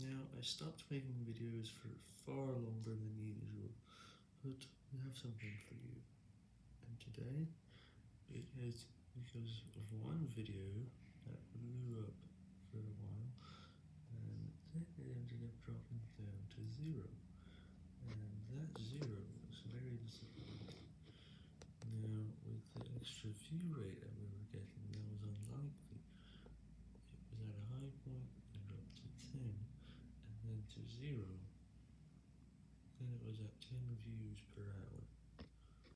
Now, I stopped making videos for far longer than usual, but we have something for you. And today, it is because of one video that blew up for a while, and then it ended up dropping down to zero. And that zero was very disappointing. Now, with the extra view rate that we were getting, that was unlikely. It was at a high point, and dropped to 10, and then to 0. Then it was at 10 views.